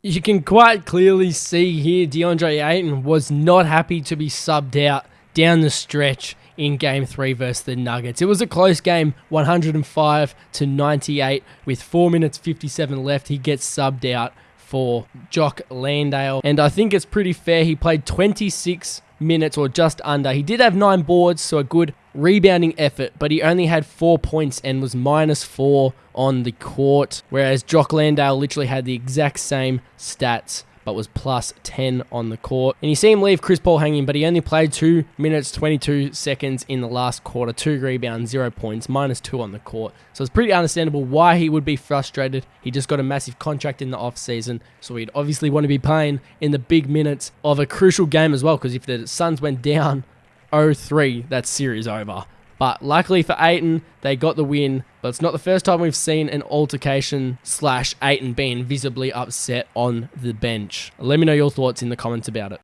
You can quite clearly see here DeAndre Ayton was not happy to be subbed out down the stretch in game 3 versus the Nuggets. It was a close game, 105 to 98 with 4 minutes 57 left. He gets subbed out for Jock Landale and I think it's pretty fair he played 26 minutes or just under. He did have 9 boards, so a good rebounding effort, but he only had 4 points and was minus 4 on the court, whereas Jock Landale literally had the exact same stats but was plus 10 on the court. And you see him leave Chris Paul hanging, but he only played 2 minutes 22 seconds in the last quarter, 2 rebounds, 0 points, minus 2 on the court. So it's pretty understandable why he would be frustrated. He just got a massive contract in the offseason, so he'd obviously want to be playing in the big minutes of a crucial game as well, because if the Suns went down 0-3, that series over. But luckily for Ayton, they got the win. But it's not the first time we've seen an altercation slash Ayton being visibly upset on the bench. Let me know your thoughts in the comments about it.